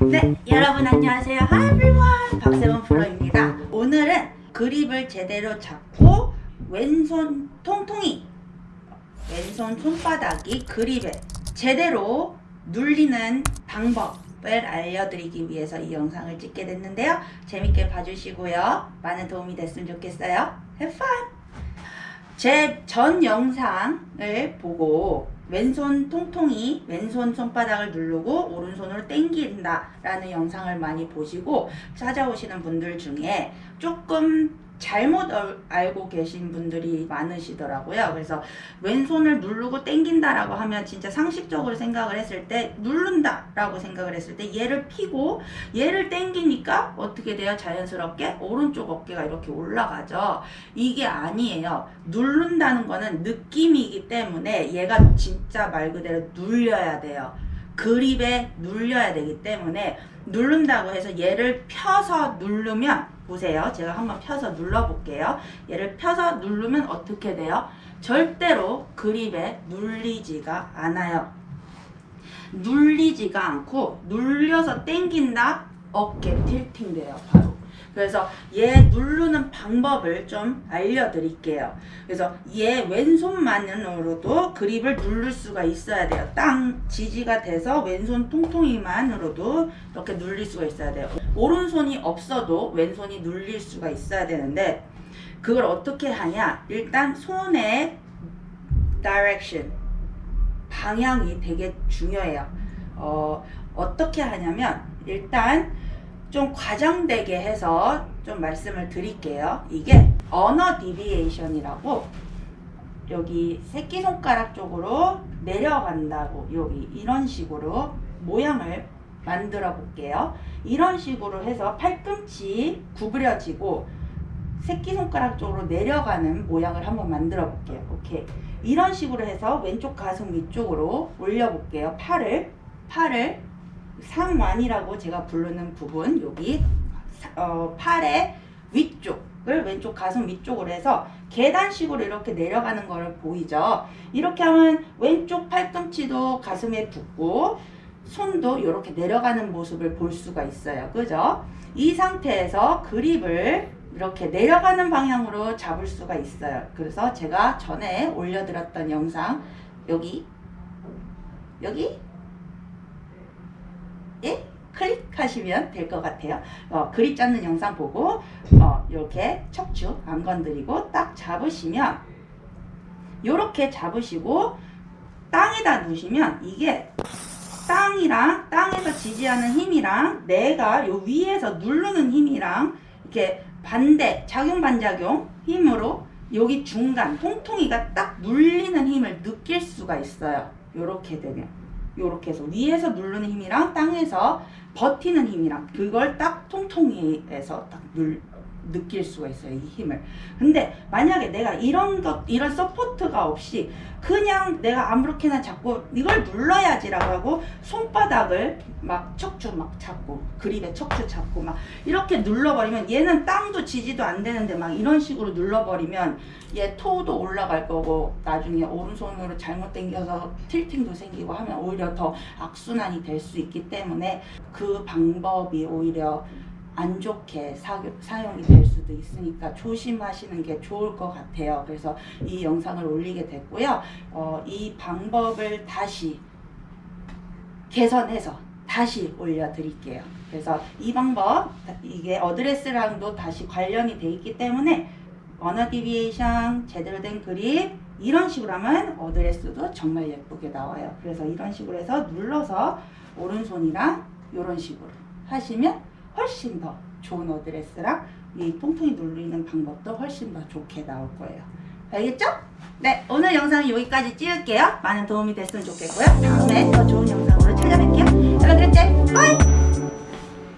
네, 여러분 안녕하세요. Hi everyone. 박세원 프로입니다. 오늘은 그립을 제대로 잡고 왼손 통통이 왼손 손바닥이 그립에 제대로 눌리는 방법을 알려드리기 위해서 이 영상을 찍게 됐는데요. 재밌게 봐주시고요. 많은 도움이 됐으면 좋겠어요. Have fun! 제 전 영상을 보고 왼손 통통이 왼손 손바닥을 누르고 오른손으로 당긴다 라는 영상을 많이 보시고 찾아오시는 분들 중에 조금 잘못 얼- 알고 계신 분들이 많으시더라고요. 그래서 왼손을 누르고 당긴다라고 하면 진짜 상식적으로 생각을 했을 때 누른다라고 생각을 했을 때 얘를 피고 얘를 당기니까 어떻게 돼요? 자연스럽게 오른쪽 어깨가 이렇게 올라가죠. 이게 아니에요. 누른다는 거는 느낌이기 때문에 얘가 진짜 말 그대로 눌려야 돼요. 그립에 눌려야 되기 때문에 누른다고 해서 얘를 펴서 누르면 보세요. 제가 한번 펴서 눌러 볼게요. 얘를 펴서 누르면 어떻게 돼요? 절대로 그립에 눌리지가 않아요. 눌리지가 않고 눌려서 당긴다 어깨 틸팅 돼요 바로 그래서 얘 누르는 방법을 좀 알려드릴게요. 그래서 얘 왼손만으로도 그립을 누를 수가 있어야 돼요. 땅 지지가 돼서 왼손 통통이만으로도 이렇게 눌릴 수가 있어야 돼요. 오른손이 없어도 왼손이 눌릴 수가 있어야 되는데 그걸 어떻게 하냐? 일단 손의 direction 방향이 되게 중요해요. 어, 어떻게 하냐면 일단 좀 과장되게 해서 좀 말씀을 드릴게요. 이게 ulnar deviation이라고 여기 새끼손가락 쪽으로 내려간다고 여기 이런 식으로 모양을 만들어 볼게요. 이런 식으로 해서 팔꿈치 구부려지고 새끼손가락 쪽으로 내려가는 모양을 한번 만들어 볼게요. 오케이. 이런 식으로 해서 왼쪽 가슴 위쪽으로 올려 볼게요. 팔을 팔을 상완이라고 제가 부르는 부분 여기 사- 어, 팔의 위쪽을 왼쪽 가슴 위쪽으로 해서 계단식으로 이렇게 내려가는 걸 보이죠. 이렇게 하면 왼쪽 팔꿈치도 가슴에 붙고 손도 이렇게 내려가는 모습을 볼 수가 있어요. 그죠? 이 상태에서 그립을 이렇게 내려가는 방향으로 잡을 수가 있어요. 그래서 제가 전에 올려드렸던 영상 여기 여기 예 클릭하시면 될 것 같아요. 어, 그립 잡는 영상 보고 어, 이렇게 척추 안 건드리고 딱 잡으시면 이렇게 잡으시고 땅에다 놓으시면 이게 땅이랑 땅에서 지지하는 힘이랑 내가 요 위에서 누르는 힘이랑 이렇게 반대 작용 반작용 힘으로 여기 중간 통통이가 딱 눌리는 힘을 느낄 수가 있어요. 요렇게 되면 요렇게 해서 위에서 누르는 힘이랑 땅에서 버티는 힘이랑 그걸 딱 통통이에서 딱 눌, 느낄 수가 있어요 이 힘을. 근데 만약에 내가 이런 것 이런 support가 없이 그냥 내가 아무렇게나 잡고 이걸 눌러야지 라고 하고 손바닥을 막 척추 막 잡고 그립에 척추 잡고 막 이렇게 눌러버리면 얘는 땅도 지지도 안 되는데 막 이런 식으로 눌러버리면 얘 toe도 올라갈 거고 나중에 오른손으로 잘못 당겨서 tilting도 생기고 하면 오히려 더 악순환이 될 수 있기 때문에 그 방법이 오히려 안 좋게 사, 사용이 될 수도 있으니까 조심하시는 게 좋을 것 같아요. 그래서 이 영상을 올리게 됐고요. 어, 이 방법을 다시 개선해서 다시 올려드릴게요. 그래서 이 방법, 이게 어드레스랑도 다시 관련이 돼 있기 때문에 ulnar deviation, 제대로 된 그립, 이런 식으로 하면 어드레스도 정말 예쁘게 나와요. 그래서 이런 식으로 해서 눌러서 오른손이랑 이런 식으로 하시면 훨씬 더 좋은 어드레스랑 이 통통이 누르는 방법도 훨씬 더 좋게 나올 거예요. 알겠죠? 네, 오늘 영상은 여기까지 찍을게요. 많은 도움이 됐으면 좋겠고요. 다음에 더 좋은 영상으로 찾아뵐게요. 여러분, 그랬지? bye!